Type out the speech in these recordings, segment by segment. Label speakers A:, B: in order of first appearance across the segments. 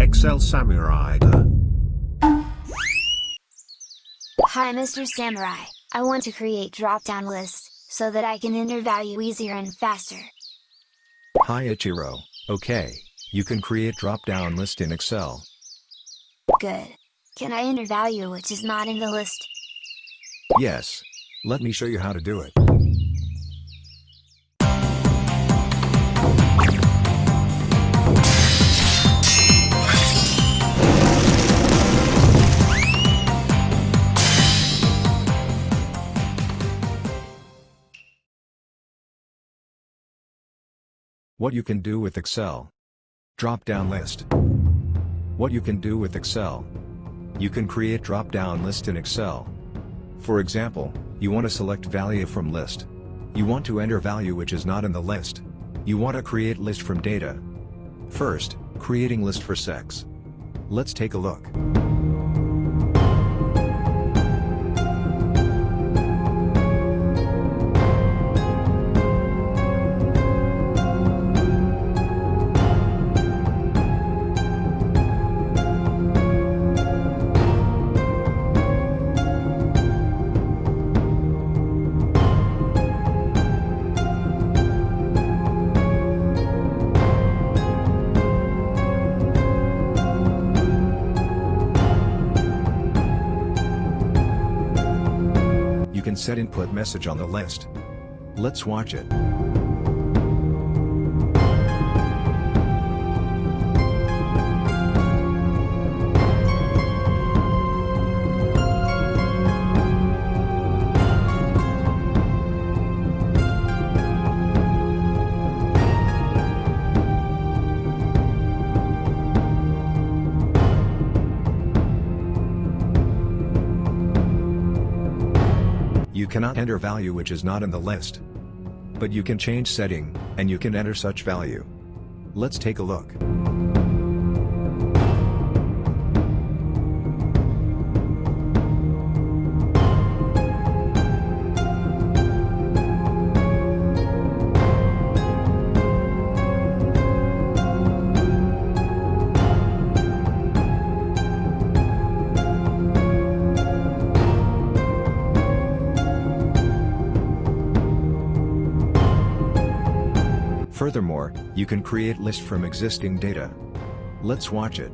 A: Excel Samurai.
B: Hi Mr. Samurai, I want to create drop-down list, so that I can enter value easier and faster.
C: Hi Ichiro, okay, you can create drop-down list in Excel.
B: Good. Can I enter value which is not in the list?
C: Yes. Let me show you how to do it. What you can do with Excel. Drop-down list. What you can do with Excel. You can create drop-down list in Excel. For example, you want to select value from list. You want to enter value which is not in the list. You want to create list from data. First, creating list for sex. Let's take a look. Can set input message on the list. Let's watch it. You cannot enter value which is not in the list. But you can change setting, and you can enter such value. Let's take a look. Furthermore, you can create list from existing data. Let's watch it.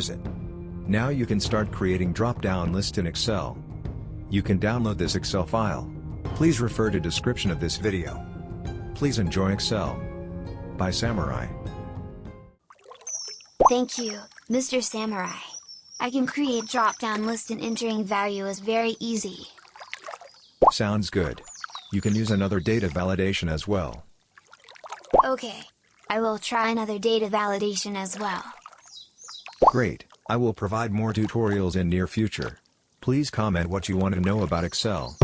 C: Is it? Now you can start creating drop-down list in Excel. You can download this Excel file. Please refer to description of this video. Please enjoy Excel. By Samurai.
B: Thank you, Mr. Samurai. I can create drop-down list and entering value is very easy.
C: Sounds good. You can use another data validation as well.
B: Okay. I will try another data validation as well.
C: Great, I will provide more tutorials in near future. Please comment what you want to know about Excel.